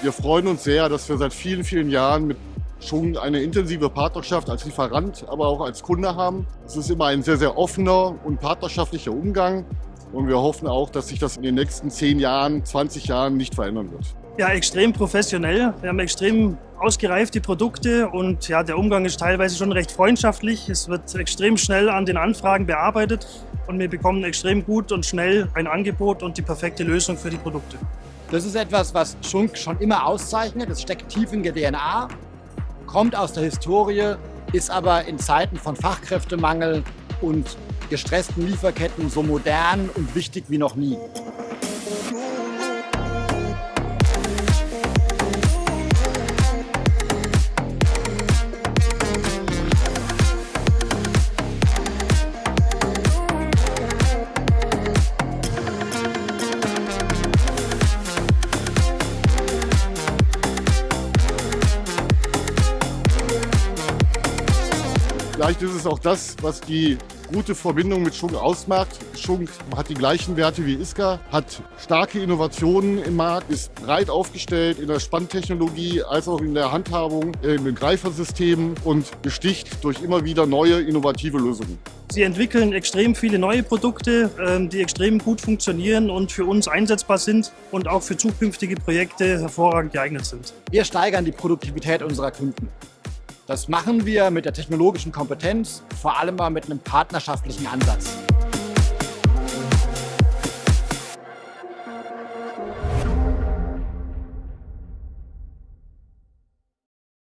Wir freuen uns sehr, dass wir seit vielen, vielen Jahren mit schon eine intensive Partnerschaft als Lieferant, aber auch als Kunde haben. Es ist immer ein sehr, sehr offener und partnerschaftlicher Umgang. Und wir hoffen auch, dass sich das in den nächsten 10 Jahren, 20 Jahren nicht verändern wird. Ja, extrem professionell. Wir haben extrem ausgereifte Produkte und ja, der Umgang ist teilweise schon recht freundschaftlich. Es wird extrem schnell an den Anfragen bearbeitet und wir bekommen extrem gut und schnell ein Angebot und die perfekte Lösung für die Produkte. Das ist etwas, was Schunk schon immer auszeichnet. Es steckt tief in der DNA, kommt aus der Historie, ist aber in Zeiten von Fachkräftemangel und gestressten Lieferketten so modern und wichtig wie noch nie. Vielleicht ist es auch das, was die gute Verbindung mit Schunk ausmacht. Schunk hat die gleichen Werte wie ISCA, hat starke Innovationen im Markt, ist breit aufgestellt in der Spanntechnologie als auch in der Handhabung, äh, in den Greifersystemen und besticht durch immer wieder neue innovative Lösungen. Sie entwickeln extrem viele neue Produkte, ähm, die extrem gut funktionieren und für uns einsetzbar sind und auch für zukünftige Projekte hervorragend geeignet sind. Wir steigern die Produktivität unserer Kunden. Das machen wir mit der technologischen Kompetenz, vor allem mal mit einem partnerschaftlichen Ansatz.